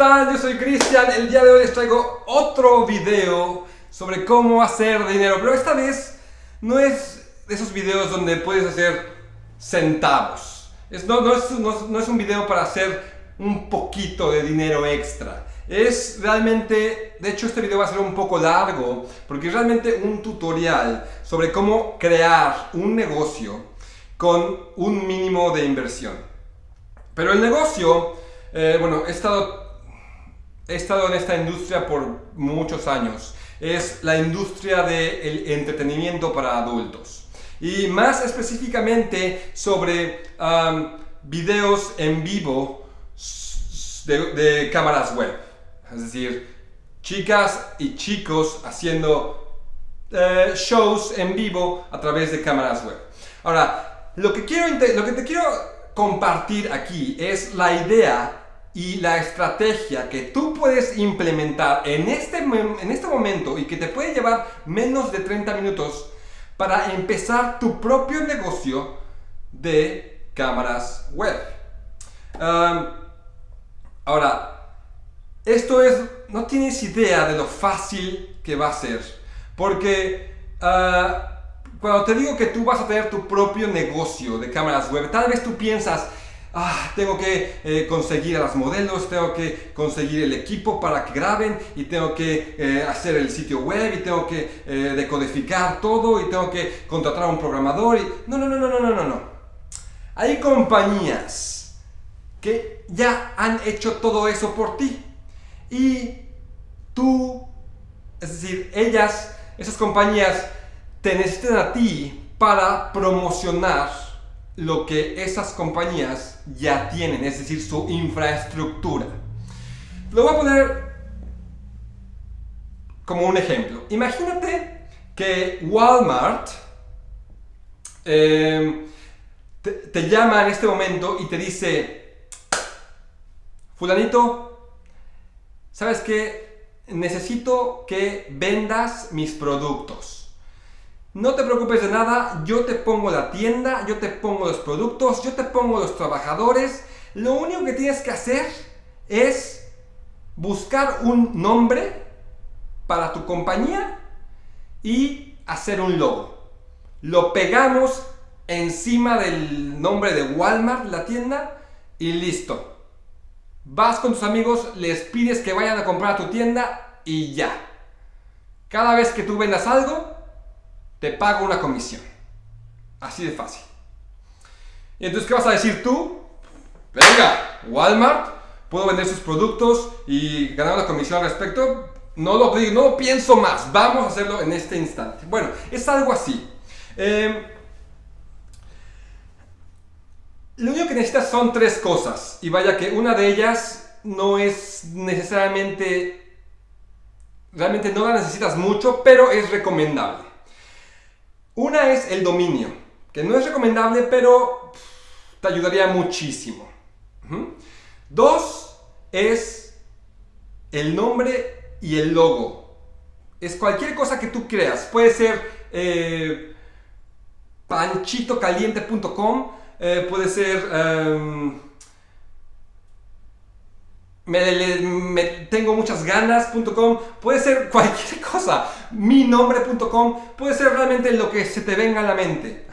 están? Yo soy Cristian. El día de hoy les traigo otro video sobre cómo hacer dinero. Pero esta vez no es de esos videos donde puedes hacer centavos. Es, no, no, es, no, es un video para hacer un poquito de dinero extra. Es realmente, de hecho este video va a ser un poco largo porque es realmente un tutorial sobre cómo crear un negocio con un mínimo de inversión. Pero el negocio eh, bueno, he estado, he estado en esta industria por muchos años. Es la industria del entretenimiento para adultos. Y más específicamente sobre videos en vivo de, cámaras web. Es decir, chicas y chicos haciendo eh, shows en vivo a través de cámaras web. Ahora, lo que, quiero, lo que te quiero compartir aquí es la idea y la estrategia que tú puedes implementar en este, en este momento y que te puede llevar menos de 30 minutos para empezar tu propio negocio de cámaras web. ahora, esto es, no tienes idea de lo fácil que va a ser, porque ah, cuando te digo que tú vas a tener tu propio negocio de cámaras web, tal vez tú piensas, ah, tengo que eh, conseguir a las modelos, tengo que conseguir el equipo para que graben y tengo que eh, hacer el sitio web y tengo que eh, decodificar todo y tengo que contratar a un programador y... No, no, no, no, no, no, no. Hay compañías que ya han hecho todo eso por ti y tú, es decir, ellas, esas compañías te necesitan a ti para promocionar lo que esas compañías ya tienen, es decir, su infraestructura. Lo voy a poner como un ejemplo. Imagínate que Walmart em, te, llama en este momento y te dice, fulanito, ¿sabes qué? Necesito que vendas mis productos. No te preocupes de nada, yo te pongo la tienda, yo te pongo los productos, yo te pongo los trabajadores. Lo único que tienes que hacer es buscar un nombre para tu compañía y hacer un logo. Lo pegamos encima del nombre de Walmart, la tienda, y listo. Vas con tus amigos, les pides que vayan a comprar a tu tienda y ya. Cada vez que tú vendas algo, te pago una comisión. Así de fácil. Y entonces, ¿qué vas a decir tú? Venga, Walmart, puedo vender sus productos y ganar una comisión al respecto. No lo, no lo pienso más, vamos a hacerlo en este instante. Bueno, es algo así. Em, lo único que necesitas son tres cosas. Y vaya que una de ellas no es necesariamente, realmente no la necesitas mucho, pero es recomendable. Una es el dominio, que no es recomendable, pero te ayudaría muchísimo. Dos es el nombre y el logo. Es cualquier cosa que tú creas. Puede ser eh, panchitocaliente.com, eh, puede ser... Em, me, tengo muchas ganas.com, puede ser cualquier cosa, mi nombre.com, puede ser realmente lo que se te venga a la mente.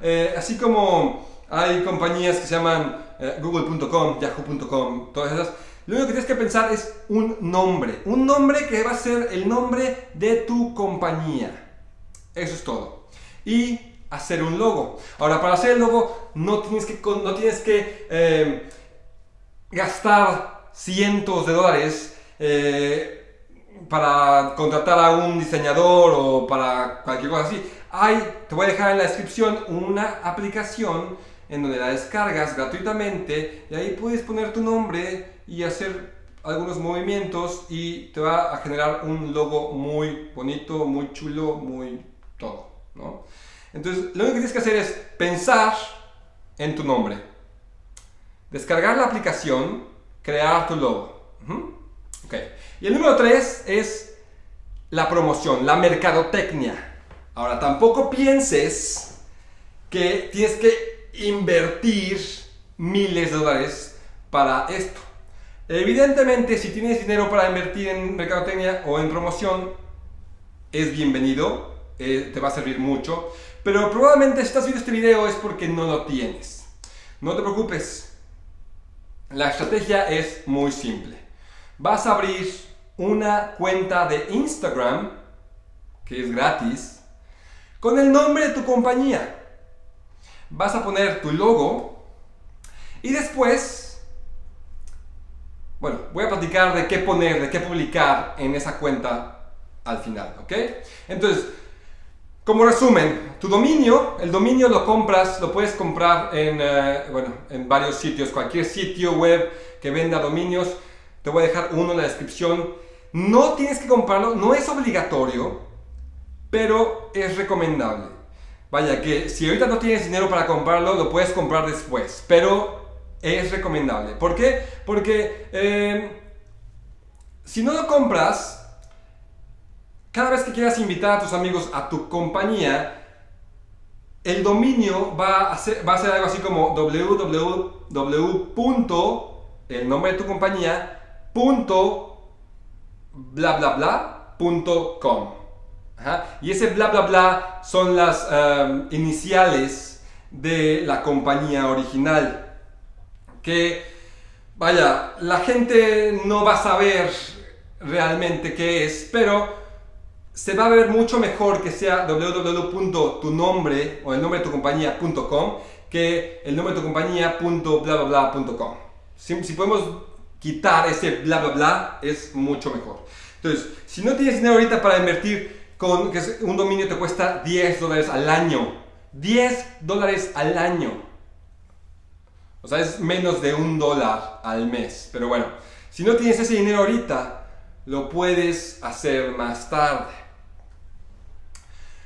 Eh, así como hay compañías que se llaman eh, google.com, yahoo.com, todas esas. Lo único que tienes que pensar es un nombre, un nombre que va a ser el nombre de tu compañía. Eso es todo. Y hacer un logo. Ahora, para hacer el logo no tienes que, no tienes que eh, gastar cientos de dólares eh, para contratar a un diseñador o para cualquier cosa así. Hay, te voy a dejar en la descripción una aplicación en donde la descargas gratuitamente y ahí puedes poner tu nombre y hacer algunos movimientos y te va a generar un logo muy bonito, muy chulo, muy todo. ¿no? Entonces, lo único que tienes que hacer es pensar en tu nombre. Descargar la aplicación crear tu logo. Y el número 3 es la promoción, la mercadotecnia. Ahora, tampoco pienses que tienes que invertir miles de dólares para esto. Evidentemente, si tienes dinero para invertir en mercadotecnia o en promoción, es bienvenido, eh, te va a servir mucho. Pero probablemente si estás viendo este video es porque no lo tienes. No te preocupes. La estrategia es muy simple. Vas a abrir una cuenta de Instagram, que es gratis, con el nombre de tu compañía. Vas a poner tu logo y después, bueno, voy a platicar de qué poner, de qué publicar en esa cuenta al final, ¿ok? Entonces, como resumen, tu dominio, el dominio lo compras, lo puedes comprar en, eh, bueno, en varios sitios, cualquier sitio web que venda dominios, te voy a dejar uno en la descripción. No tienes que comprarlo, no es obligatorio, pero es recomendable. Vaya, que si ahorita no tienes dinero para comprarlo, lo puedes comprar después, pero es recomendable. ¿Por qué? Porque eh, si no lo compras, cada vez que quieras invitar a tus amigos a tu compañía, el dominio va a ser, algo así como www. el nombre de tu compañía, punto, bla bla bla, punto com. Y ese bla bla bla son las um, iniciales de la compañía original. Que, vaya, la gente no va a saber realmente qué es, pero se va a ver mucho mejor que sea www.tunombre o el nombre de tu compañía.com que el nombre de tu compañía.blablabla.com. Si, si podemos quitar ese bla bla bla es mucho mejor. Entonces, si no tienes dinero ahorita para invertir con que un dominio te cuesta 10 dólares al año, 10 dólares al año. O sea, es menos de un dólar al mes. Pero bueno, si no tienes ese dinero ahorita, lo puedes hacer más tarde.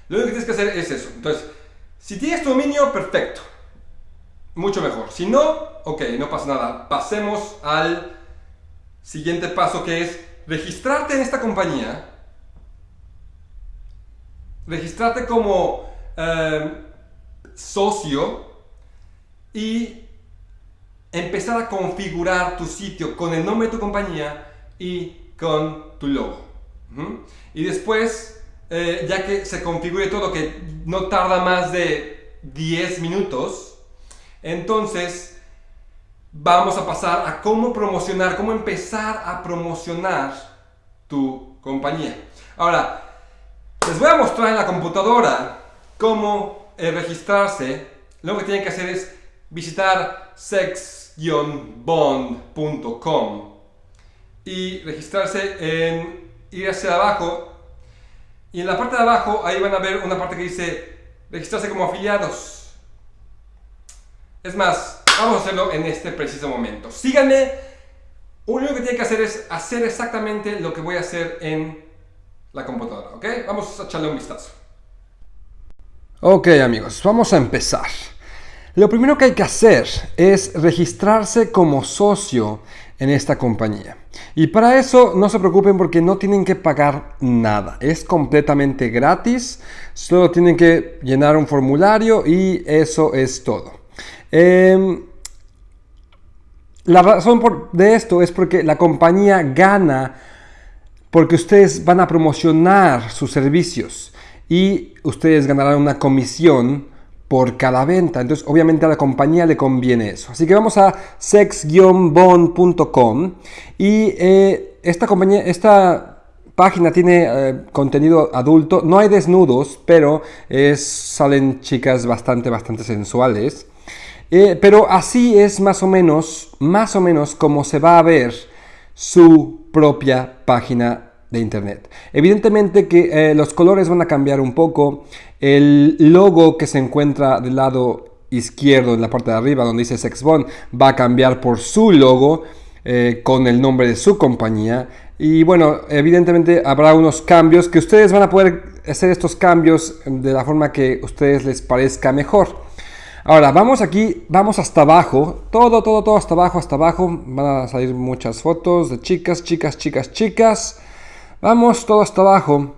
Lo único que tienes que hacer es eso. Entonces, si tienes tu dominio, perfecto. Mucho mejor. Si no, ok, no pasa nada. Pasemos al siguiente paso que es registrarte en esta compañía. Registrarte como eh, socio y empezar a configurar tu sitio con el nombre de tu compañía y con tu logo. Y después eh, ya que se configure todo, que no tarda más de 10 minutos, entonces vamos a pasar a cómo promocionar, cómo empezar a promocionar tu compañía. Ahora, les voy a mostrar en la computadora cómo eh, registrarse. Lo que tienen que hacer es visitar sex-bond.com y registrarse en ir hacia abajo y en la parte de abajo, ahí van a ver una parte que dice registrarse como afiliados. Es más, vamos a hacerlo en este preciso momento. Síganme. Lo único que tienen que hacer es hacer exactamente lo que voy a hacer en la computadora, ¿ok? Vamos a echarle un vistazo. Ok amigos, vamos a empezar. Lo primero que hay que hacer es registrarse como socio en esta compañía. Y para eso no se preocupen porque no tienen que pagar nada. Es completamente gratis. Solo tienen que llenar un formulario y eso es todo. Em, la razón por, de esto es porque la compañía gana porque ustedes van a promocionar sus servicios y ustedes ganarán una comisión por cada venta. Entonces, obviamente a la compañía le conviene eso. Así que vamos a sex-bond.com y eh, esta compañía, esta página tiene eh, contenido adulto. No hay desnudos, pero es, salen chicas bastante, bastante sensuales. Eh, pero así es más o menos, más o menos como se va a ver su propia página de internet. Evidentemente que los colores van a cambiar un poco. El logo que se encuentra del lado izquierdo en la parte de arriba donde dice Sexbond va a cambiar por su logo eh, con el nombre de su compañía. Y bueno evidentemente habrá unos cambios que ustedes van a poder hacer estos cambios de la forma que a ustedes les parezca mejor. Ahora vamos aquí vamos hasta abajo. Todo todo todo hasta abajo hasta abajo. Van a salir muchas fotos de chicas chicas chicas chicas. Vamos todo hasta abajo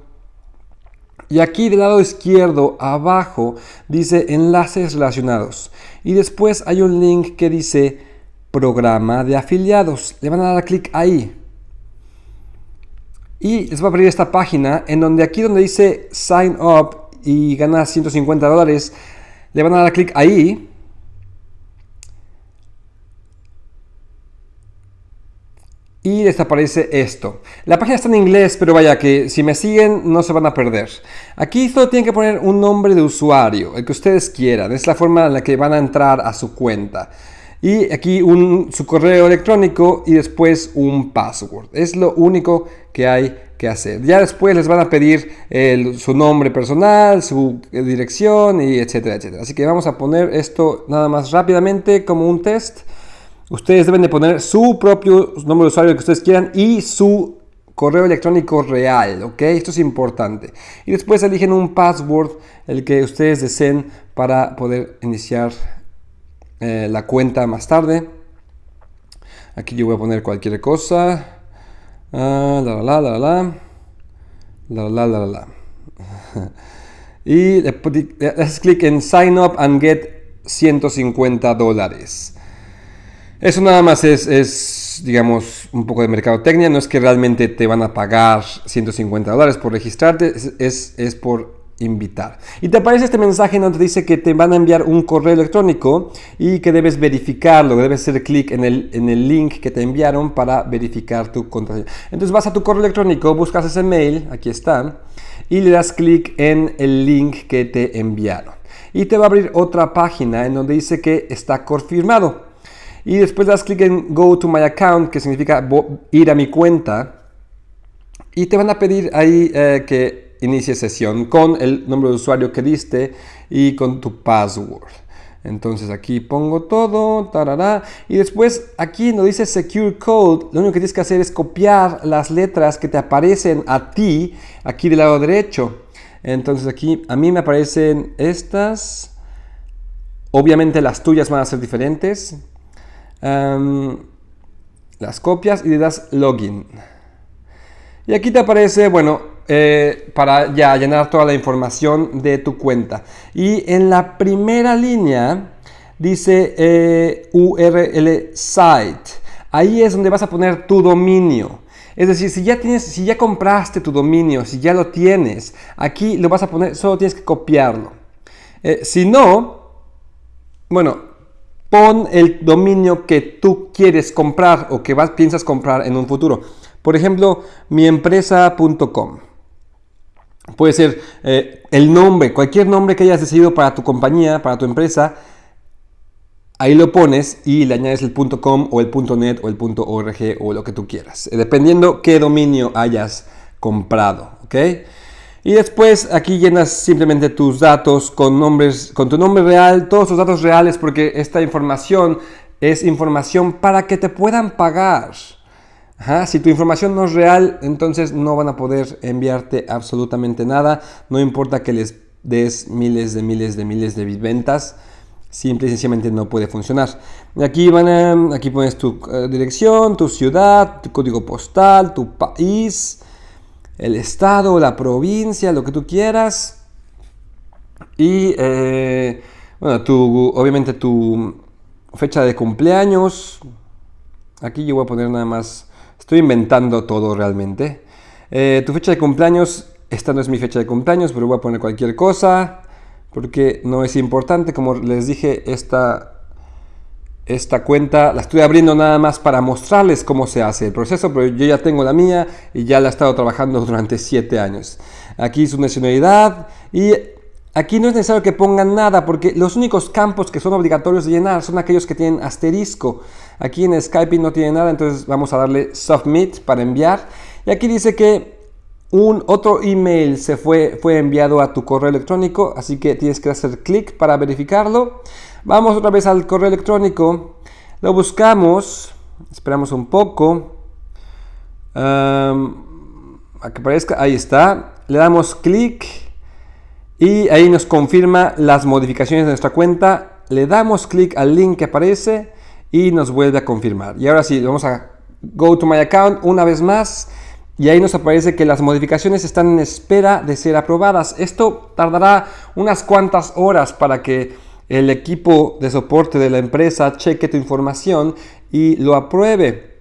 y aquí del lado izquierdo abajo dice enlaces relacionados. Y después hay un link que dice programa de afiliados. Le van a dar clic ahí. Y les va a abrir esta página en donde aquí donde dice Sign Up y gana 150 dólares, le van a dar clic ahí. Y les aparece esto. La página está en inglés, pero vaya que si me siguen no se van a perder. Aquí solo tienen que poner un nombre de usuario, el que ustedes quieran. Es la forma en la que van a entrar a su cuenta. Y aquí un, su correo electrónico y después un password. Es lo único que hay que hacer. Ya después les van a pedir su nombre personal, su dirección y etcétera, etcétera. Así que vamos a poner esto nada más rápidamente como un test. Ustedes deben de poner su propio nombre de usuario que ustedes quieran y su correo electrónico real, ¿ok? Esto es importante. Y después eligen un password, el que ustedes deseen para poder iniciar eh, la cuenta más tarde. Aquí yo voy a poner cualquier cosa. Ah, la, la, la, la, la, la, la, la, y le haces clic en Sign Up and Get 150 dólares. Eso nada más es, es, digamos, un poco de mercadotecnia. No es que realmente te van a pagar 150 dólares por registrarte, es, es por invitar. Y te aparece este mensaje donde dice que te van a enviar un correo electrónico y que debes verificarlo, debes hacer clic en el, en el link que te enviaron para verificar tu contraseña. Entonces vas a tu correo electrónico, buscas ese mail, aquí está, y le das clic en el link que te enviaron. Y te va a abrir otra página en donde dice que está confirmado. Y después das clic en Go to my account, que significa ir a mi cuenta. Y te van a pedir ahí eh, que inicie sesión con el nombre de usuario que diste y con tu password. Entonces aquí pongo todo, tarará, y después aquí nos dice Secure Code, lo único que tienes que hacer es copiar las letras que te aparecen a ti, aquí del lado derecho. Entonces aquí a mí me aparecen estas, obviamente las tuyas van a ser diferentes. Las copias y le das login. Y aquí te aparece, bueno, eh, para ya llenar toda la información de tu cuenta. Y en la primera línea dice eh, URL site. Ahí es donde vas a poner tu dominio. Es decir, si ya, tienes, si ya compraste tu dominio, si ya lo tienes, aquí lo vas a poner, solo tienes que copiarlo. Eh, si no, bueno, pon el dominio que tú quieres comprar o que vas, piensas comprar en un futuro. Por ejemplo, miempresa.com. Puede ser eh, el nombre, cualquier nombre que hayas decidido para tu compañía, para tu empresa. Ahí lo pones y le añades el .com o el .net o el .org o lo que tú quieras. Eh, dependiendo qué dominio hayas comprado. ¿ok? Y después aquí llenas simplemente tus datos con, nombres, con tu nombre real, todos tus datos reales porque esta información es información para que te puedan pagar si tu información no es real, entonces no van a poder enviarte absolutamente nada. No importa que les des miles de miles de miles de ventas. Simple y sencillamente no puede funcionar. Aquí, van a, aquí pones tu eh, dirección, tu ciudad, tu código postal, tu país, el estado, la provincia, lo que tú quieras. Y, eh, bueno, tu, obviamente tu fecha de cumpleaños. Aquí yo voy a poner nada más Estoy inventando todo realmente. Eh, tu fecha de cumpleaños, esta no es mi fecha de cumpleaños, pero voy a poner cualquier cosa porque no es importante. Como les dije, esta, esta cuenta la estoy abriendo nada más para mostrarles cómo se hace el proceso, pero yo ya tengo la mía y ya la he estado trabajando durante 7 años. Aquí su nacionalidad y aquí no es necesario que pongan nada porque los únicos campos que son obligatorios de llenar son aquellos que tienen asterisco. Aquí en Skype no tiene nada, entonces vamos a darle Submit para enviar. Y aquí dice que un otro email se fue, fue enviado a tu correo electrónico, así que tienes que hacer clic para verificarlo. Vamos otra vez al correo electrónico, lo buscamos, esperamos un poco. a que aparezca, ahí está. Le damos clic y ahí nos confirma las modificaciones de nuestra cuenta. Le damos clic al link que aparece y nos vuelve a confirmar. Y ahora sí, vamos a Go to My Account una vez más y ahí nos aparece que las modificaciones están en espera de ser aprobadas. Esto tardará unas cuantas horas para que el equipo de soporte de la empresa cheque tu información y lo apruebe.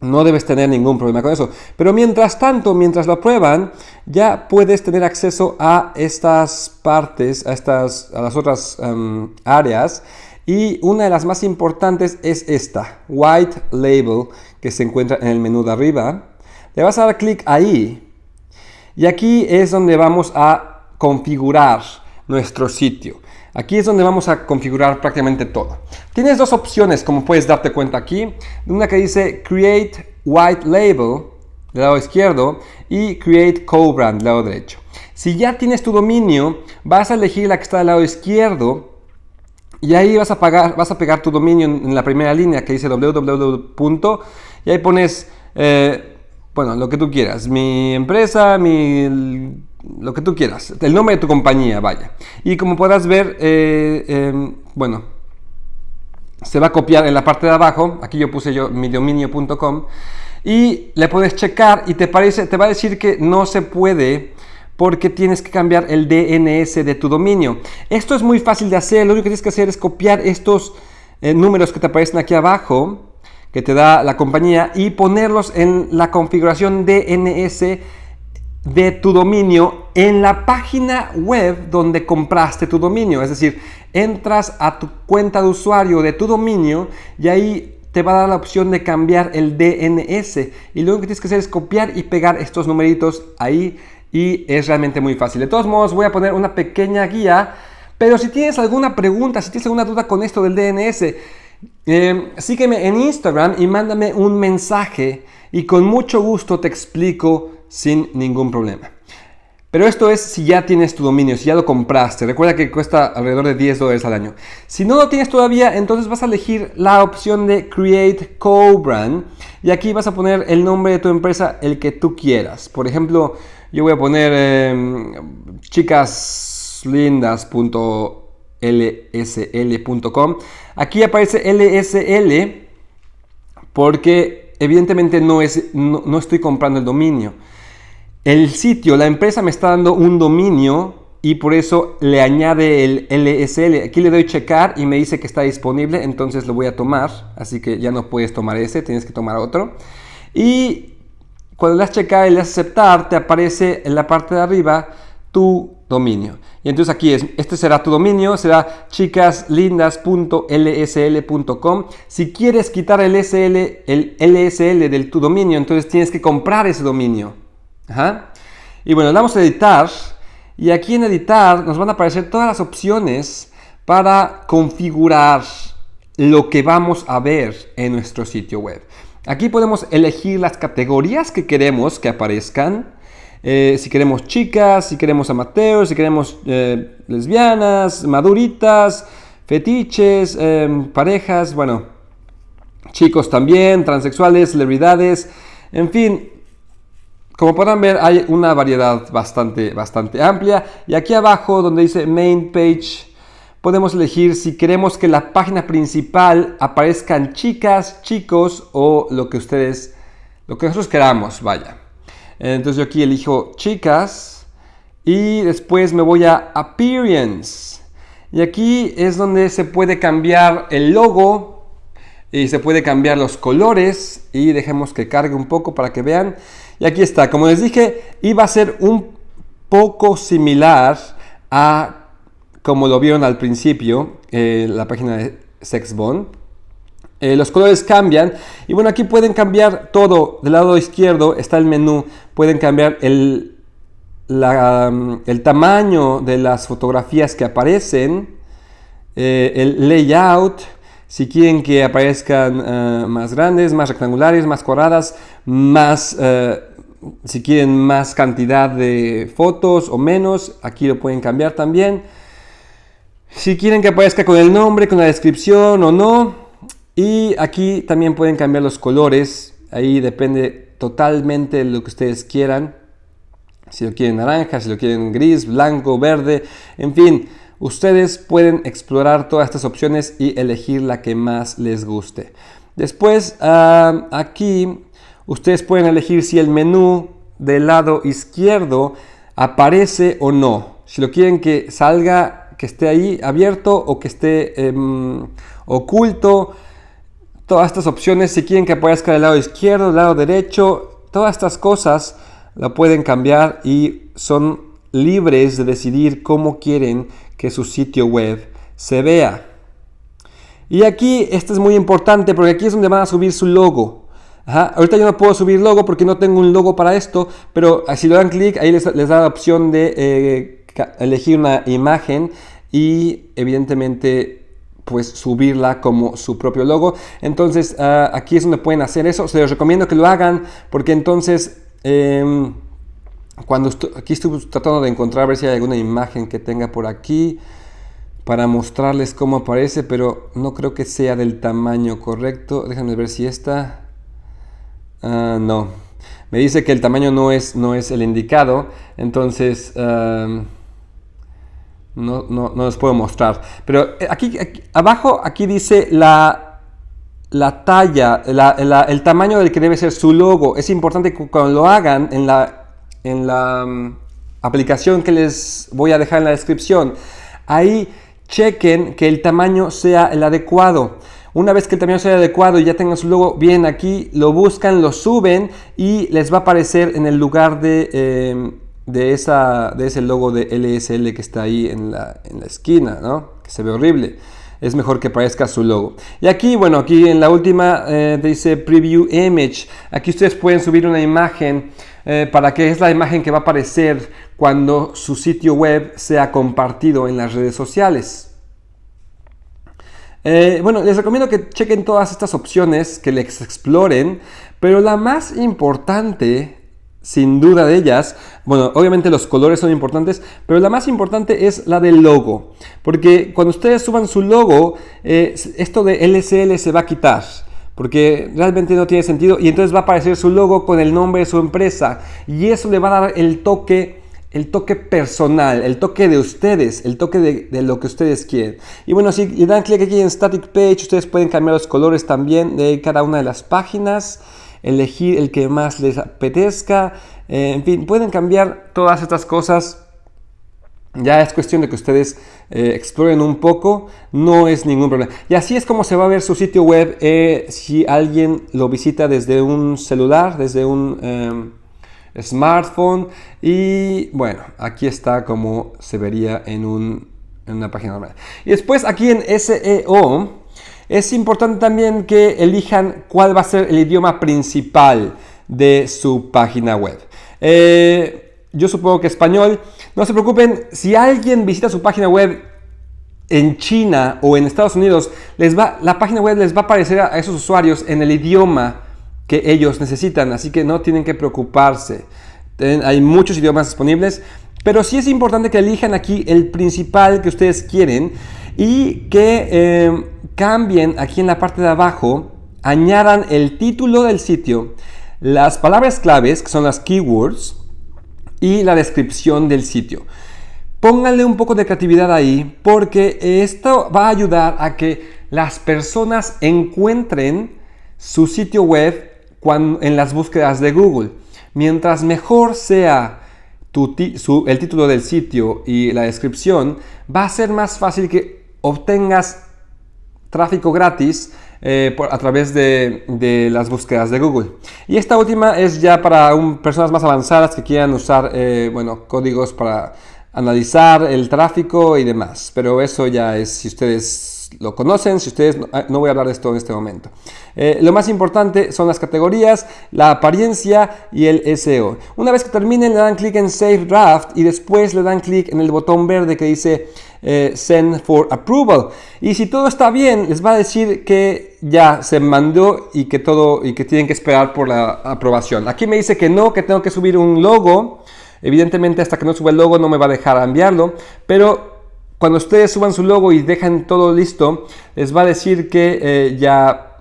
No debes tener ningún problema con eso. Pero mientras tanto, mientras lo aprueban, ya puedes tener acceso a estas partes, a, estas, a las otras em, áreas. Y una de las más importantes es esta, White Label, que se encuentra en el menú de arriba. Le vas a dar clic ahí. Y aquí es donde vamos a configurar nuestro sitio. Aquí es donde vamos a configurar prácticamente todo. Tienes dos opciones, como puedes darte cuenta aquí. Una que dice Create White Label, del lado izquierdo, y Create Co-Brand, del lado derecho. Si ya tienes tu dominio, vas a elegir la que está del lado izquierdo y ahí vas a, pagar, vas a pegar tu dominio en, la primera línea que dice www. y ahí pones, eh, bueno, lo que tú quieras, mi empresa, mi lo que tú quieras, el nombre de tu compañía, vaya. Y como podrás ver, eh, em, bueno, se va a copiar en la parte de abajo, aquí yo puse yo mi dominio.com, y le puedes checar y te, parece, te va a decir que no se puede porque tienes que cambiar el DNS de tu dominio. Esto es muy fácil de hacer, lo único que tienes que hacer es copiar estos eh, números que te aparecen aquí abajo, que te da la compañía, y ponerlos en la configuración DNS de tu dominio en la página web donde compraste tu dominio. Es decir, entras a tu cuenta de usuario de tu dominio y ahí te va a dar la opción de cambiar el DNS. Y lo que tienes que hacer es copiar y pegar estos numeritos ahí y es realmente muy fácil. De todos modos, voy a poner una pequeña guía. Pero si tienes alguna pregunta, si tienes alguna duda con esto del DNS, eh, sígueme en Instagram y mándame un mensaje y con mucho gusto te explico sin ningún problema. Pero esto es si ya tienes tu dominio, si ya lo compraste. Recuerda que cuesta alrededor de 10 dólares al año. Si no lo tienes todavía, entonces vas a elegir la opción de Create Co-Brand. Y aquí vas a poner el nombre de tu empresa, el que tú quieras. Por ejemplo, yo voy a poner eh, chicaslindas.lsl.com. Aquí aparece LSL porque evidentemente no, es, no estoy comprando el dominio. El sitio, la empresa me está dando un dominio y por eso le añade el LSL. Aquí le doy checar y me dice que está disponible, entonces lo voy a tomar. Así que ya no puedes tomar ese, tienes que tomar otro. Y cuando le das checar y le das aceptar, te aparece en la parte de arriba tu dominio. Y entonces aquí es, este será tu dominio, será chicaslindas.lsl.com. Si quieres quitar el, SL, el LSL del tu dominio, entonces tienes que comprar ese dominio. Y bueno, damos a editar y aquí en editar nos van a aparecer todas las opciones para configurar lo que vamos a ver en nuestro sitio web. Aquí podemos elegir las categorías que queremos que aparezcan. Eh, si queremos chicas, si queremos amateurs, si queremos eh, lesbianas, maduritas, fetiches, eh, parejas, bueno, chicos también, transexuales, celebridades, en fin, como podrán ver hay una variedad bastante, bastante amplia y aquí abajo donde dice main page podemos elegir si queremos que la página principal aparezcan chicas, chicos o lo que ustedes, lo que nosotros queramos, vaya. Entonces yo aquí elijo chicas y después me voy a appearance y aquí es donde se puede cambiar el logo y se puede cambiar los colores y dejemos que cargue un poco para que vean y aquí está, como les dije, iba a ser un poco similar a como lo vieron al principio, eh, la página de Sexbond. Eh, los colores cambian y bueno, aquí pueden cambiar todo. Del lado izquierdo está el menú, pueden cambiar el, el tamaño de las fotografías que aparecen, eh, el layout, si quieren que aparezcan más grandes, más rectangulares, más cuadradas, más si quieren más cantidad de fotos o menos, aquí lo pueden cambiar también. Si quieren que aparezca con el nombre, con la descripción o no. Y aquí también pueden cambiar los colores. Ahí depende totalmente de lo que ustedes quieran. Si lo quieren naranja, si lo quieren gris, blanco, verde, en fin. Ustedes pueden explorar todas estas opciones y elegir la que más les guste. Después, ah, aquí ustedes pueden elegir si el menú del lado izquierdo aparece o no. Si lo quieren que salga, que esté ahí abierto o que esté em, oculto. Todas estas opciones, si quieren que aparezca del lado izquierdo, del lado derecho, todas estas cosas la pueden cambiar y son libres de decidir cómo quieren que su sitio web se vea. Y aquí, esto es muy importante porque aquí es donde van a subir su logo. Ahorita yo no puedo subir logo porque no tengo un logo para esto, pero si le dan clic, ahí les, da la opción de eh, elegir una imagen y evidentemente pues subirla como su propio logo. Entonces ah, aquí es donde pueden hacer eso. Se les recomiendo que lo hagan porque entonces em, cuando aquí estoy tratando de encontrar a ver si hay alguna imagen que tenga por aquí para mostrarles cómo aparece, pero no creo que sea del tamaño correcto. Déjenme ver si esta... Ah, no. Me dice que el tamaño no es, no es el indicado. Entonces... No, no, no, les puedo mostrar. Pero eh, aquí, abajo, aquí dice la, la talla, el tamaño del que debe ser su logo. Es importante que cuando lo hagan en la, en la mm, aplicación que les voy a dejar en la descripción, ahí chequen que el tamaño sea el adecuado. Una vez que el tamaño sea adecuado y ya tengan su logo bien aquí, lo buscan, lo suben y les va a aparecer en el lugar de... Em, de, esa, de ese logo de LSL que está ahí en la, en la esquina, ¿no? Que se ve horrible. Es mejor que aparezca su logo. Y aquí, bueno, aquí en la última eh, dice Preview Image. Aquí ustedes pueden subir una imagen eh, para que es la imagen que va a aparecer cuando su sitio web sea compartido en las redes sociales. Eh, bueno, les recomiendo que chequen todas estas opciones, que les exploren, pero la más importante sin duda de ellas, bueno, obviamente los colores son importantes, pero la más importante es la del logo, porque cuando ustedes suban su logo, eh, esto de LSL se va a quitar, porque realmente no tiene sentido, y entonces va a aparecer su logo con el nombre de su empresa, y eso le va a dar el toque el toque personal, el toque de ustedes, el toque de, de, lo que ustedes quieren. Y bueno, si le dan clic aquí en Static Page, ustedes pueden cambiar los colores también de cada una de las páginas elegir el que más les apetezca, eh, en fin, pueden cambiar todas estas cosas. Ya es cuestión de que ustedes eh, exploren un poco, no es ningún problema. Y así es como se va a ver su sitio web eh, si alguien lo visita desde un celular, desde un em, smartphone. Y bueno, aquí está como se vería en, en una página normal. Y después aquí en SEO, es importante también que elijan cuál va a ser el idioma principal de su página web. Eh, yo supongo que español. No se preocupen, si alguien visita su página web en China o en Estados Unidos, les va, la página web les va a aparecer a esos usuarios en el idioma que ellos necesitan, así que no tienen que preocuparse. Hay muchos idiomas disponibles, pero sí es importante que elijan aquí el principal que ustedes quieren y que eh, cambien aquí en la parte de abajo, añadan el título del sitio, las palabras claves, que son las keywords, y la descripción del sitio. Pónganle un poco de creatividad ahí, porque esto va a ayudar a que las personas encuentren su sitio web en las búsquedas de Google. Mientras mejor sea el título del sitio y la descripción, va a ser más fácil que obtengas tráfico gratis eh, a través de, las búsquedas de Google. Y esta última es ya para personas más avanzadas que quieran usar eh, bueno, códigos para analizar el tráfico y demás. Pero eso ya es si ustedes lo conocen, si ustedes ah, no, voy a hablar de esto en este momento. Eh, lo más importante son las categorías, la apariencia y el SEO. Una vez que terminen le dan clic en Save Draft y después le dan clic en el botón verde que dice eh, Send for Approval. Y si todo está bien, les va a decir que ya se mandó y que todo y que tienen que esperar por la aprobación. Aquí me dice que no, que tengo que subir un logo. Evidentemente hasta que no suba el logo no me va a dejar enviarlo, pero cuando ustedes suban su logo y dejan todo listo, les va a decir que eh, ya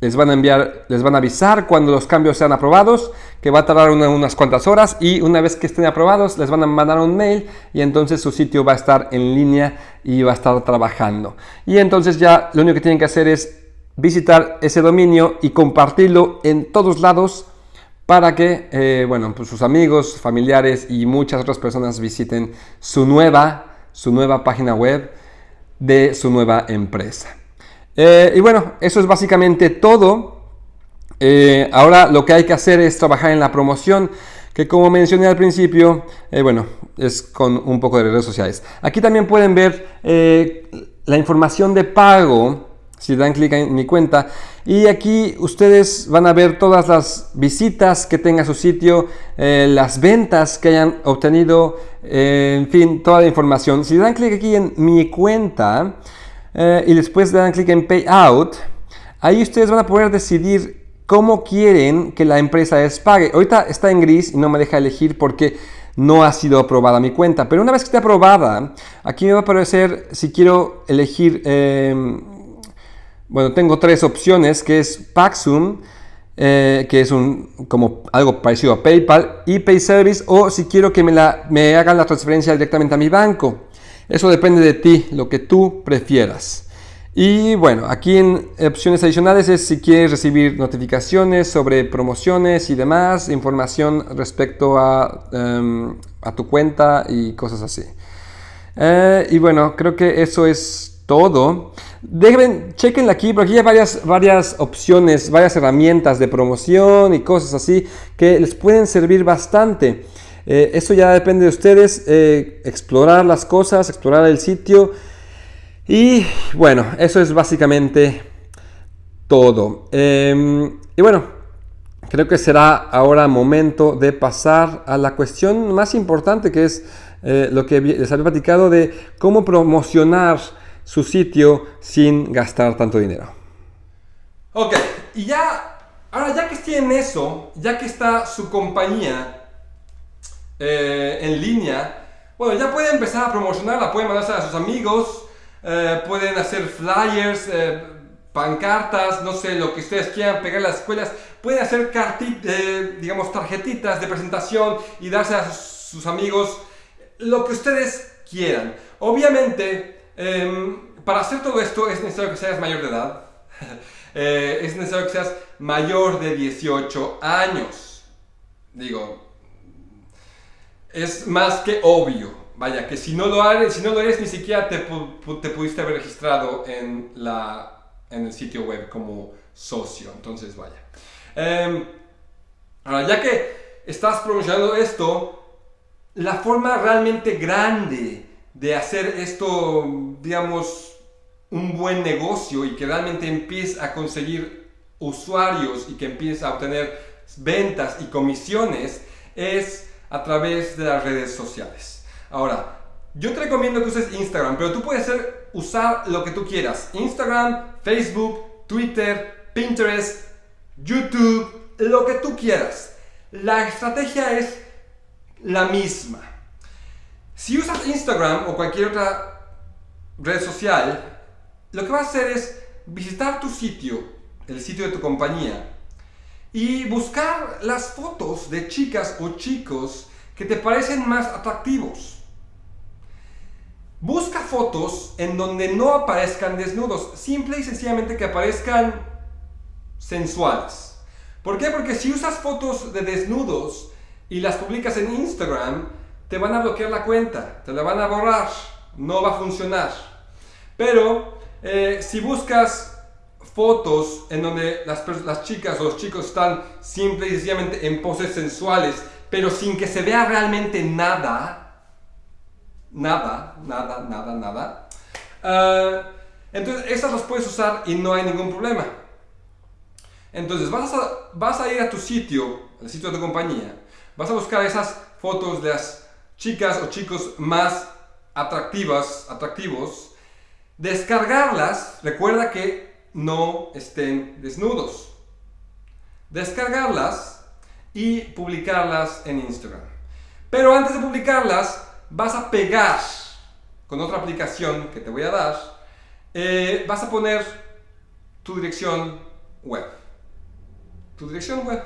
les van a enviar, les van a avisar cuando los cambios sean aprobados, que va a tardar unas cuantas horas y una vez que estén aprobados les van a mandar un mail y entonces su sitio va a estar en línea y va a estar trabajando. Y entonces ya lo único que tienen que hacer es visitar ese dominio y compartirlo en todos lados para que eh, bueno, pues sus amigos, familiares y muchas otras personas visiten su nueva su nueva página web de su nueva empresa. Eh, y bueno, eso es básicamente todo. Eh, ahora lo que hay que hacer es trabajar en la promoción, que como mencioné al principio, eh, bueno, es con un poco de redes sociales. Aquí también pueden ver la información de pago, si dan clic en mi cuenta, y aquí ustedes van a ver todas las visitas que tenga su sitio, las ventas que hayan obtenido, en fin, toda la información. Si dan clic aquí en mi cuenta, eh, y después dan clic en Payout, ahí ustedes van a poder decidir cómo quieren que la empresa les pague. Ahorita está en gris y no me deja elegir porque no ha sido aprobada mi cuenta. Pero una vez que esté aprobada, aquí me va a aparecer si quiero elegir, bueno, tengo tres opciones, que es Paxum, eh, que es un, como algo parecido a PayPal, y PayService, o si quiero que me, hagan la transferencia directamente a mi banco. Eso depende de ti, lo que tú prefieras. Y bueno, aquí en opciones adicionales es si quieres recibir notificaciones sobre promociones y demás, información respecto a, em, tu cuenta y cosas así. Eh, y bueno, creo que eso es todo. Deben, chequenla aquí, porque aquí hay varias, varias opciones, varias herramientas de promoción y cosas así que les pueden servir bastante. Eh, eso ya depende de ustedes, eh, explorar las cosas, explorar el sitio. Y bueno, eso es básicamente todo. Em, y bueno, creo que será ahora momento de pasar a la cuestión más importante que es eh, lo que les había platicado de cómo promocionar su sitio sin gastar tanto dinero. Ok, y ya, ahora ya que estoy en eso, ya que está su compañía eh, en línea, bueno, ya pueden empezar a promocionarla, pueden mandarse a sus amigos, eh, pueden hacer flyers, eh, pancartas, no sé, lo que ustedes quieran pegar en las escuelas, pueden hacer digamos, tarjetitas de presentación y darse a sus, amigos lo que ustedes quieran. Obviamente, em, para hacer todo esto es necesario que seas mayor de edad, es necesario que seas mayor de 18 años. Digo, es más que obvio. Vaya, que si no lo eres, si no lo eres ni siquiera te, te pudiste haber registrado en, la, en el sitio web como socio. Entonces, vaya. Em, ahora, ya que estás promocionando esto, la forma realmente grande de hacer esto, digamos, un buen negocio y que realmente empieces a conseguir usuarios y que empieces a obtener ventas y comisiones es a través de las redes sociales. Ahora, yo te recomiendo que uses Instagram, pero tú puedes usar lo que tú quieras. Instagram, Facebook, Twitter, Pinterest, YouTube, lo que tú quieras. La estrategia es la misma. Si usas Instagram o cualquier otra red social, lo que vas a hacer es visitar tu sitio, el sitio de tu compañía, y buscar las fotos de chicas o chicos que te parecen más atractivos. Busca fotos en donde no aparezcan desnudos, simple y sencillamente que aparezcan sensuales. ¿Por qué? Porque si usas fotos de desnudos y las publicas en Instagram, te van a bloquear la cuenta, te la van a borrar, no va a funcionar. Pero eh, si buscas fotos en donde las, las chicas o los chicos están simple y sencillamente en poses sensuales, pero sin que se vea realmente nada, nada, nada, nada, nada, uh, entonces esas las puedes usar y no hay ningún problema. Entonces vas a, vas a ir a tu sitio, al sitio de tu compañía, vas a buscar esas fotos de las chicas o chicos más atractivas, atractivos, descargarlas, recuerda que no estén desnudos. Descargarlas y publicarlas en Instagram. Pero antes de publicarlas, vas a pegar con otra aplicación que te voy a dar, eh, vas a poner tu dirección web. Tu dirección web.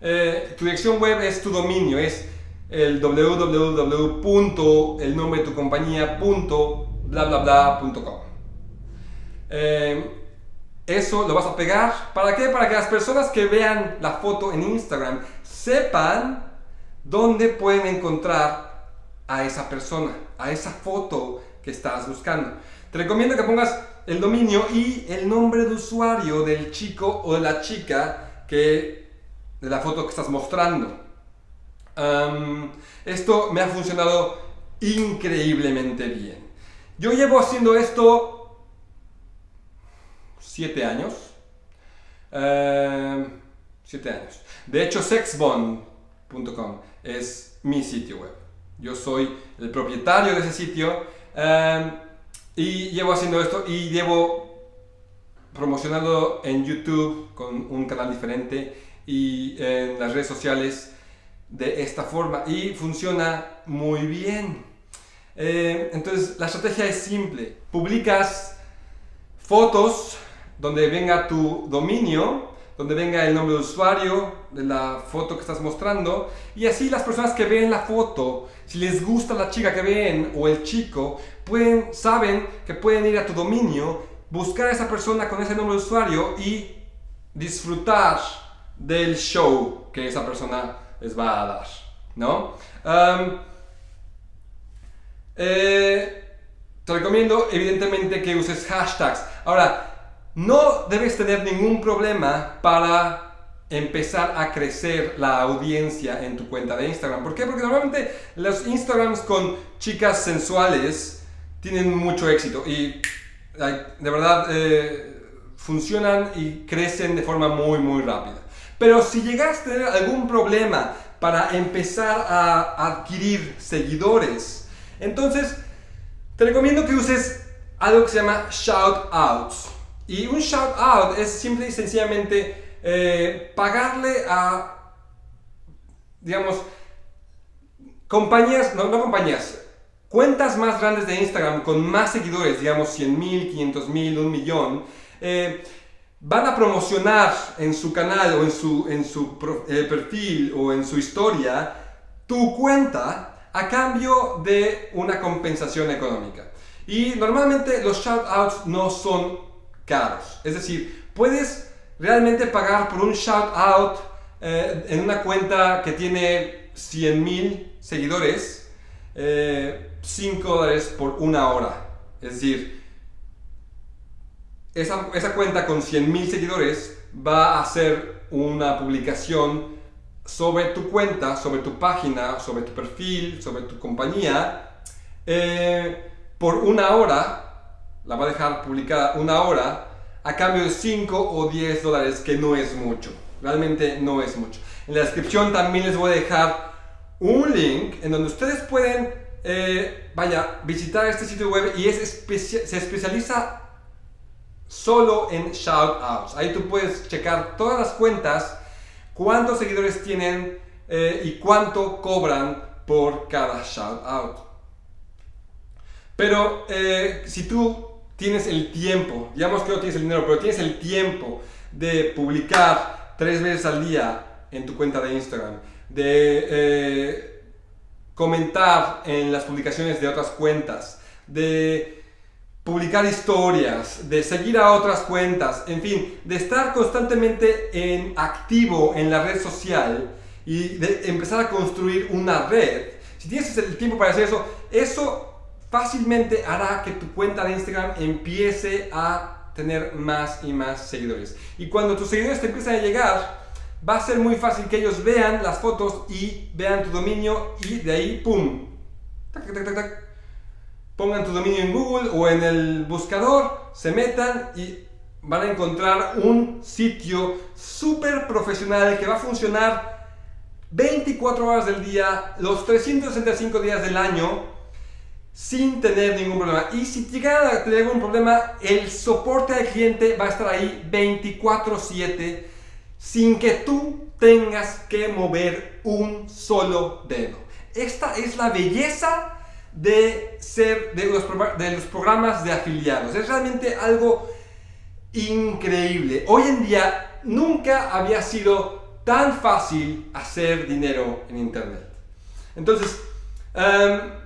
Eh, tu dirección web es tu dominio, es el www.elnombre Eh, eso lo vas a pegar. ¿Para qué? Para que las personas que vean la foto en Instagram sepan dónde pueden encontrar a esa persona, a esa foto que estás buscando. Te recomiendo que pongas el dominio y el nombre de usuario del chico o de la chica que, de la foto que estás mostrando. Esto me ha funcionado increíblemente bien. Yo llevo haciendo esto siete años. siete años. De hecho, sexbond.com es mi sitio web. Yo soy el propietario de ese sitio y llevo haciendo esto y llevo promocionando en YouTube con un canal diferente y en las redes sociales de esta forma y funciona muy bien. Eh, entonces la estrategia es simple. Publicas fotos donde venga tu dominio donde venga el nombre de usuario de la foto que estás mostrando y así las personas que ven la foto, si les gusta la chica que ven o el chico, pueden, saben que pueden ir a tu dominio, buscar a esa persona con ese nombre de usuario y disfrutar del show que esa persona les va a dar, ¿no? Eh, te recomiendo evidentemente que uses hashtags. Ahora, no debes tener ningún problema para empezar a crecer la audiencia en tu cuenta de Instagram. ¿Por qué? Porque normalmente los Instagrams con chicas sensuales tienen mucho éxito y de verdad eh, funcionan y crecen de forma muy muy rápida. Pero si llegas a tener algún problema para empezar a adquirir seguidores, entonces te recomiendo que uses algo que se llama shout outs. Y un shout out es simple y sencillamente eh, pagarle a, digamos, compañías, no, no compañías, cuentas más grandes de Instagram con más seguidores, digamos 100 mil, 500 mil, un millón, eh, van a promocionar en su canal o en su, en su eh, perfil o en su historia tu cuenta a cambio de una compensación económica. Y normalmente los shout outs no son caros. Es decir, puedes realmente pagar por un shout out eh, en una cuenta que tiene 100.000 seguidores, 5 eh, dólares por una hora. Es decir, esa, esa cuenta con 100.000 seguidores va a hacer una publicación sobre tu cuenta, sobre tu página, sobre tu perfil, sobre tu compañía, eh, por una hora la va a dejar publicada una hora a cambio de 5 o 10 dólares, que no es mucho. Realmente no es mucho. En la descripción también les voy a dejar un link en donde ustedes pueden, eh, vaya, visitar este sitio web y es se especializa solo en shoutouts. Ahí tú puedes checar todas las cuentas, cuántos seguidores tienen eh, y cuánto cobran por cada shoutout. Pero eh, si tú tienes el tiempo, digamos que no tienes el dinero, pero tienes el tiempo de publicar tres veces al día en tu cuenta de Instagram, de eh, comentar en las publicaciones de otras cuentas, de publicar historias, de seguir a otras cuentas, en fin, de estar constantemente en activo en la red social y de empezar a construir una red. Si tienes el tiempo para hacer eso, eso fácilmente hará que tu cuenta de Instagram empiece a tener más y más seguidores. Y cuando tus seguidores te empiezan a llegar, va a ser muy fácil que ellos vean las fotos y vean tu dominio y de ahí, ¡pum! Pongan tu dominio en Google o en el buscador, se metan y van a encontrar un sitio súper profesional que va a funcionar 24 horas del día, los 365 días del año sin tener ningún problema. Y si llega a tener algún problema, el soporte al cliente va a estar ahí 24/7 sin que tú tengas que mover un solo dedo. Esta es la belleza de ser de los, de los programas de afiliados. Es realmente algo increíble. Hoy en día nunca había sido tan fácil hacer dinero en Internet. Entonces, um,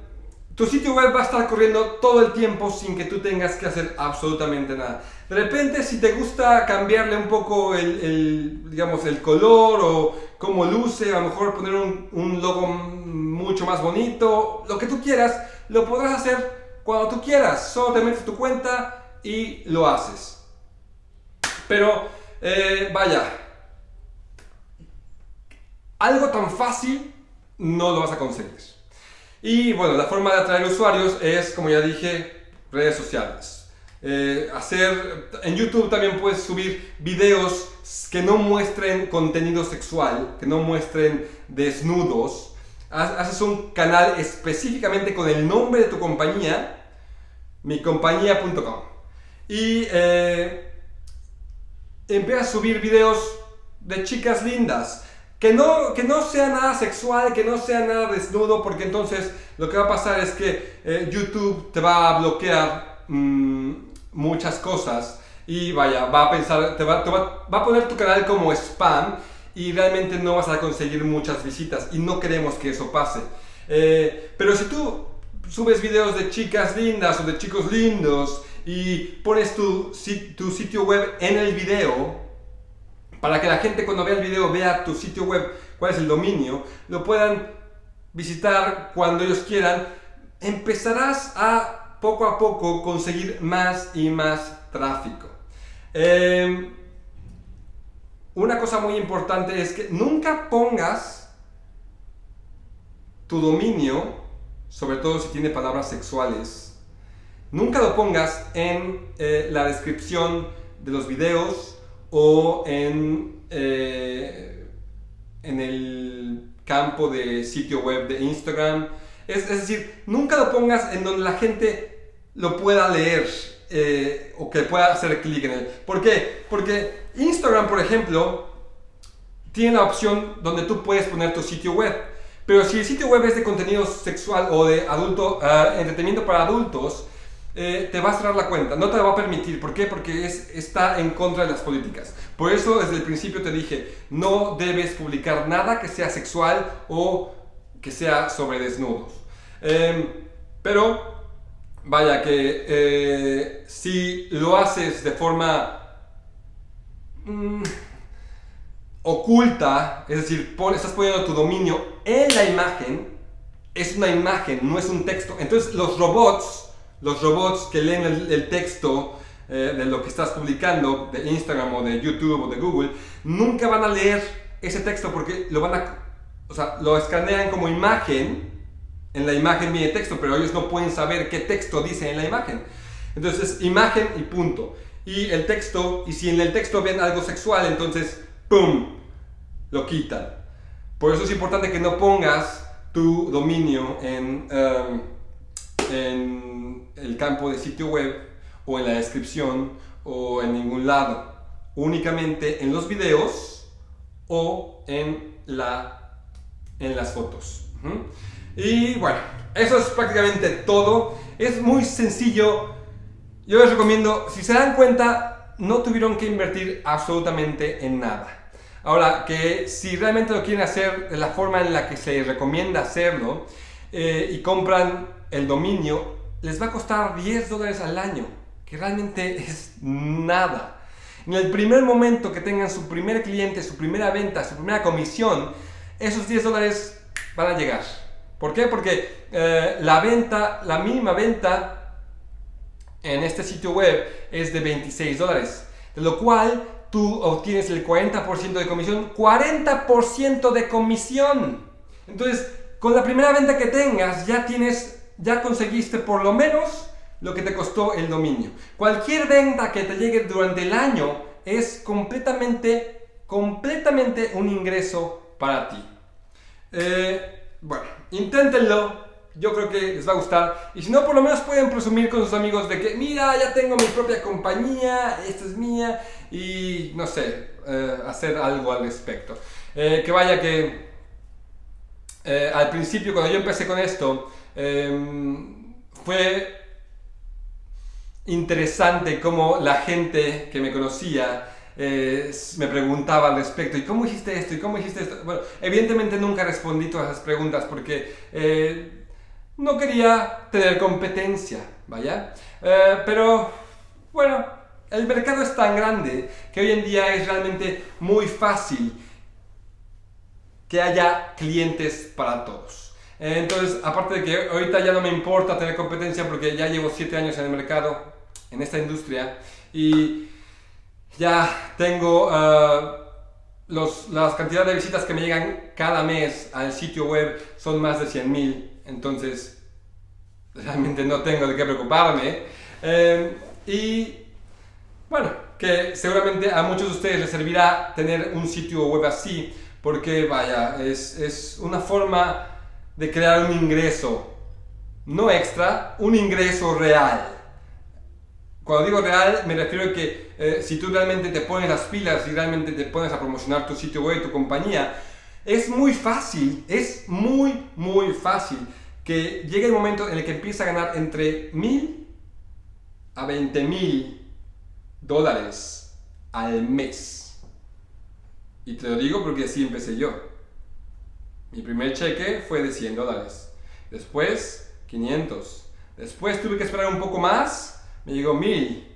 tu sitio web va a estar corriendo todo el tiempo sin que tú tengas que hacer absolutamente nada. De repente, si te gusta cambiarle un poco el, digamos, el color o cómo luce, a lo mejor poner un, logo mucho más bonito, lo que tú quieras, lo podrás hacer cuando tú quieras. Solo te metes tu cuenta, y lo haces. Pero, eh, vaya, algo tan fácil no lo vas a conseguir. Y bueno, la forma de atraer usuarios es, como ya dije, redes sociales. Eh, hacer, en YouTube también puedes subir videos que no muestren contenido sexual, que no muestren desnudos. Haces un canal específicamente con el nombre de tu compañía, micompañía.com. Y eh, empiezas a subir videos de chicas lindas. Que no, que no sea nada sexual, que no sea nada desnudo, porque entonces lo que va a pasar es que eh, YouTube te va a bloquear mm, muchas cosas y vaya, va a pensar, te va, va, a poner tu canal como spam y realmente no vas a conseguir muchas visitas y no queremos que eso pase. Eh, pero si tú subes videos de chicas lindas o de chicos lindos y pones tu, tu sitio web en el video, para que la gente cuando vea el video vea tu sitio web, cuál es el dominio, lo puedan visitar cuando ellos quieran, empezarás a poco a poco conseguir más y más tráfico. Em, una cosa muy importante es que nunca pongas tu dominio, sobre todo si tiene palabras sexuales, nunca lo pongas en eh, la descripción de los videos o en, eh, en el campo de sitio web de Instagram. Es, es decir, nunca lo pongas en donde la gente lo pueda leer eh, o que pueda hacer clic en él. ¿Por qué? Porque Instagram, por ejemplo, tiene la opción donde tú puedes poner tu sitio web. Pero si el sitio web es de contenido sexual o de adulto, uh, entretenimiento para adultos, eh, te va a cerrar la cuenta, no te va a permitir. ¿Por qué? Porque es, está en contra de las políticas. Por eso desde el principio te dije, no debes publicar nada que sea sexual o que sea sobre desnudos. Em, pero vaya que eh, si lo haces de forma mm, oculta, es decir, estás poniendo tu dominio en la imagen, es una imagen, no es un texto. Entonces los robots, los robots que leen el, texto eh, de lo que estás publicando, de Instagram o de YouTube o de Google, nunca van a leer ese texto porque lo van a, o sea, lo escanean como imagen en la imagen viene texto, pero ellos no pueden saber qué texto dice en la imagen. Entonces, imagen y punto. Y el texto, y si en el texto ven algo sexual, entonces, ¡pum!, lo quitan. Por eso es importante que no pongas tu dominio en, um, en el campo de sitio web o en la descripción o en ningún lado. Únicamente en los videos o en, la, en las fotos. Y bueno, eso es prácticamente todo. Es muy sencillo. Yo les recomiendo, si se dan cuenta, no tuvieron que invertir absolutamente en nada. Ahora, que si realmente lo quieren hacer de la forma en la que se recomienda hacerlo eh, y compran el dominio, les va a costar 10 dólares al año, que realmente es nada. En el primer momento que tengan su primer cliente, su primera venta, su primera comisión, esos 10 dólares van a llegar. ¿Por qué? Porque eh, la venta, la mínima venta en este sitio web es de 26 dólares, de lo cual tú obtienes el 40% de comisión, 40% de comisión. Entonces, con la primera venta que tengas, ya tienes, ya conseguiste por lo menos lo que te costó el dominio. Cualquier venta que te llegue durante el año es completamente, completamente un ingreso para ti. Eh, bueno, inténtenlo. Yo creo que les va a gustar. Y si no, por lo menos pueden presumir con sus amigos de que, mira, ya tengo mi propia compañía, esta es mía. Y no sé, eh, hacer algo al respecto. Eh, que vaya que eh, al principio, cuando yo empecé con esto, em, fue interesante cómo la gente que me conocía eh, me preguntaba al respecto, ¿y cómo hiciste esto? ¿Y cómo hiciste esto? Bueno, evidentemente nunca respondí todas esas preguntas porque eh, no quería tener competencia, ¿vaya? Eh, pero, bueno, el mercado es tan grande que hoy en día es realmente muy fácil que haya clientes para todos. Entonces, aparte de que ahorita ya no me importa tener competencia porque ya llevo 7 años en el mercado, en esta industria y ya tengo uh, los, las cantidades de visitas que me llegan cada mes al sitio web son más de 100 mil, entonces realmente no tengo de qué preocuparme. Eh, y bueno, que seguramente a muchos de ustedes les servirá tener un sitio web así, porque vaya, es, es una forma de crear un ingreso, no extra, un ingreso real. Cuando digo real, me refiero a que eh, si tú realmente te pones las pilas y realmente te pones a promocionar tu sitio web, tu compañía, es muy fácil, es muy, muy fácil que llegue el momento en el que empieza a ganar entre mil a 20 mil dólares al mes. Y te lo digo porque así empecé yo. Mi primer cheque fue de 100 dólares. Después, 500. Después tuve que esperar un poco más me llegó mil.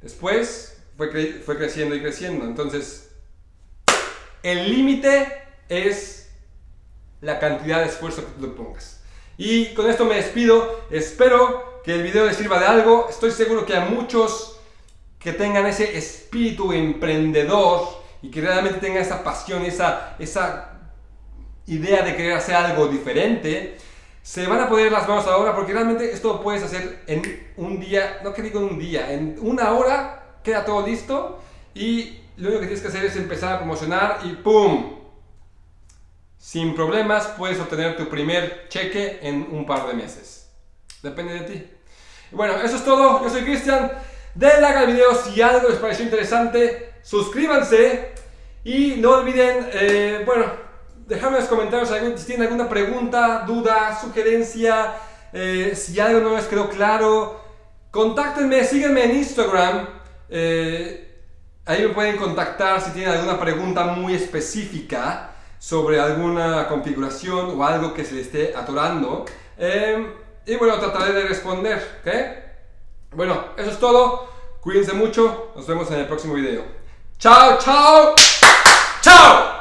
Después fue, fue creciendo y creciendo. Entonces, el límite es la cantidad de esfuerzo que tú pongas. Y con esto me despido. Espero que el video les sirva de algo. Estoy seguro que a muchos que tengan ese espíritu emprendedor y que realmente tengan esa pasión, esa, esa idea de querer hacer algo diferente, se van a poner las manos ahora porque realmente esto lo puedes hacer en un día, no que digo en un día, en una hora queda todo listo y lo único que tienes que hacer es empezar a promocionar y ¡pum! Sin problemas puedes obtener tu primer cheque en un par de meses. Depende de ti. bueno, eso es todo. Yo soy Cristian. Denle like al video si algo les pareció interesante. Suscríbanse y no olviden, eh, bueno, Déjame en los comentarios si tienen alguna pregunta, duda, sugerencia, eh, si algo no les quedó claro. Contáctenme, síganme en Instagram. Eh, ahí me pueden contactar si tienen alguna pregunta muy específica sobre alguna configuración o algo que se les esté atorando. Eh, y bueno, trataré de responder. Bueno, eso es todo. Cuídense mucho. Nos vemos en el próximo video. Chao, chao. Chao.